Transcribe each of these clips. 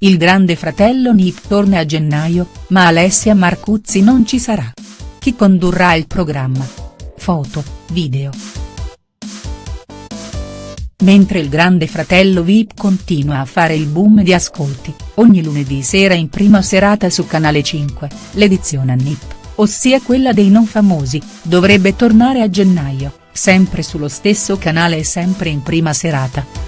Il grande fratello Nick torna a gennaio, ma Alessia Marcuzzi non ci sarà. Chi condurrà il programma? Foto, video. Mentre il grande fratello Vip continua a fare il boom di ascolti, ogni lunedì sera in prima serata su Canale 5, l'edizione a Nip, ossia quella dei non famosi, dovrebbe tornare a gennaio, sempre sullo stesso canale e sempre in prima serata.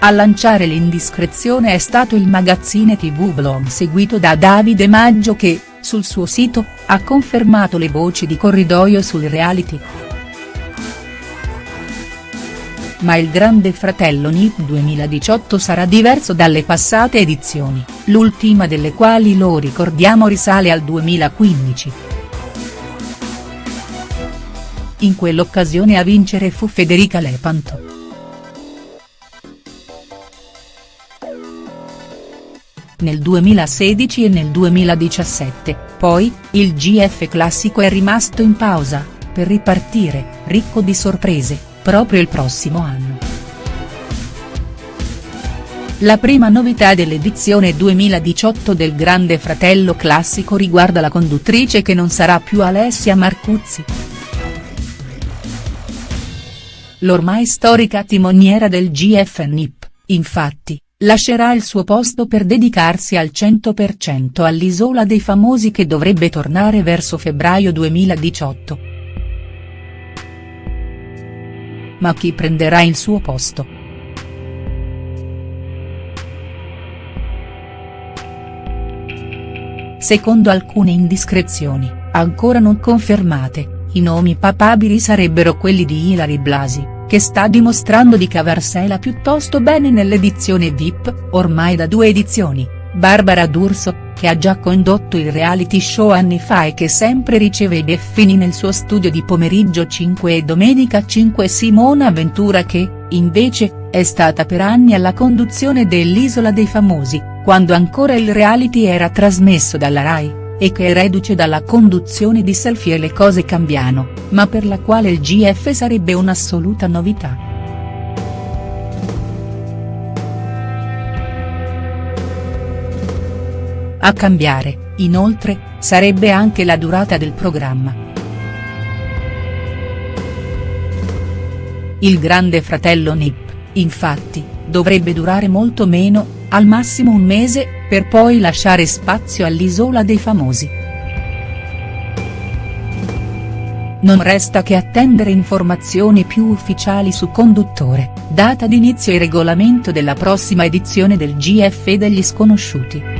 A lanciare l'indiscrezione è stato il magazzine tv Blog seguito da Davide Maggio che, sul suo sito, ha confermato le voci di corridoio sul reality. Ma il Grande Fratello NIP 2018 sarà diverso dalle passate edizioni, l'ultima delle quali lo ricordiamo risale al 2015. In quell'occasione a vincere fu Federica Lepanto. Nel 2016 e nel 2017, poi, il GF classico è rimasto in pausa, per ripartire, ricco di sorprese proprio il prossimo anno. La prima novità dell'edizione 2018 del Grande Fratello Classico riguarda la conduttrice che non sarà più Alessia Marcuzzi. L'ormai storica timoniera del GF NIP, infatti, lascerà il suo posto per dedicarsi al 100% all'Isola dei Famosi che dovrebbe tornare verso febbraio 2018. ma chi prenderà il suo posto?. Secondo alcune indiscrezioni, ancora non confermate, i nomi papabili sarebbero quelli di Ilari Blasi, che sta dimostrando di cavarsela piuttosto bene nell'edizione VIP, ormai da due edizioni, Barbara D'Urso, che ha già condotto il reality show anni fa e che sempre riceve i beffini nel suo studio di pomeriggio 5 e domenica 5 Simona Ventura che, invece, è stata per anni alla conduzione dell'Isola dei Famosi, quando ancora il reality era trasmesso dalla Rai, e che è reduce dalla conduzione di Selfie e le cose cambiano, ma per la quale il GF sarebbe un'assoluta novità. A cambiare, inoltre, sarebbe anche la durata del programma. Il grande fratello Nip, infatti, dovrebbe durare molto meno, al massimo un mese, per poi lasciare spazio all'Isola dei Famosi. Non resta che attendere informazioni più ufficiali su conduttore, data d'inizio e regolamento della prossima edizione del GF degli sconosciuti.